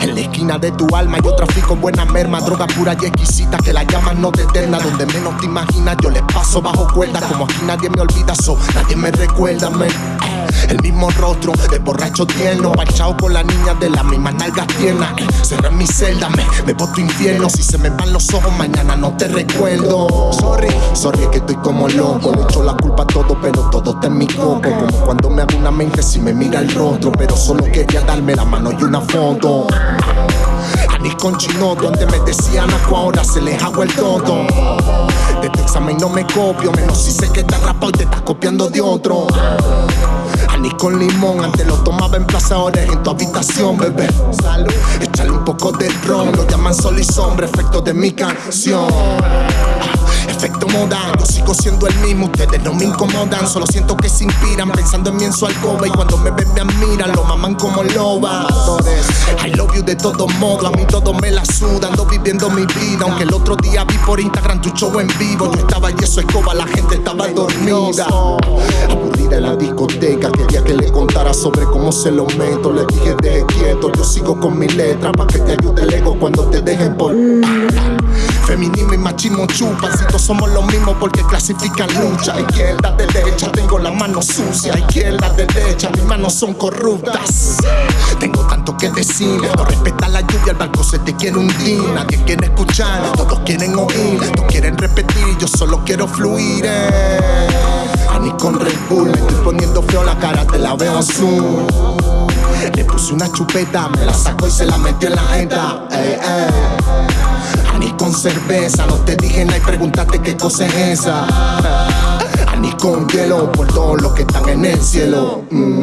En la esquina de tu alma yo trafico buena merma Droga pura y exquisita que la llaman no te eterna. Donde menos te imaginas yo les paso bajo cuerda Como aquí nadie me olvida, so nadie me recuerda, man el mismo rostro de borracho tierno Parchado con la niña de las mismas nalgas tiernas Cerré mi celda, me, me tu infierno. Si se me van los ojos mañana no te recuerdo. Sorry, sorry que estoy como loco. Le echo la culpa a todo pero todo está en mi coco. Como cuando me hago una mente si me mira el rostro Pero solo quería darme la mano y una foto Anís con chinoto, antes me decían acu, ahora se les hago el todo De este examen no me copio, menos si sé que estás rapado y te estás copiando de otro Anís con limón, antes lo tomaba en plaza, ahora en tu habitación, bebé. Salud, échale un poco de ron, lo llaman sol y sombra, efecto de mi canción. Efecto moda, yo sigo siendo el mismo, ustedes no me incomodan Solo siento que se inspiran pensando en mí en su alcoba Y cuando me ven me admiran, lo maman como loba. I love you de todos modos, a mí todo me la suda Ando viviendo mi vida, aunque el otro día vi por Instagram tu show en vivo Yo estaba y eso escoba, la gente estaba dormida. Aburrida en la discoteca, quería que le contara sobre cómo se lo meto Le dije deje quieto, yo sigo con mi letra Pa' que te ayude el ego cuando te dejen por... Feminismo y machismo chupan, si todos somos los mismos porque clasifican lucha. Izquierda, derecha, tengo la mano sucia. Izquierda, derecha, mis manos son corruptas. Tengo tanto que decir, no respeta la lluvia, el barco se te quiere hundir. Nadie quiere escuchar, todos quieren oír, todos quieren repetir, yo solo quiero fluir. Eh. Ani con Red Bull, me estoy poniendo feo la cara, te la veo azul. Le puse una chupeta, me la saco y se la metió en la jeta. Cerveza, no te dije nada y pregúntate qué cosa es esa. Ni con hielo por todos los que están en el cielo. Mm,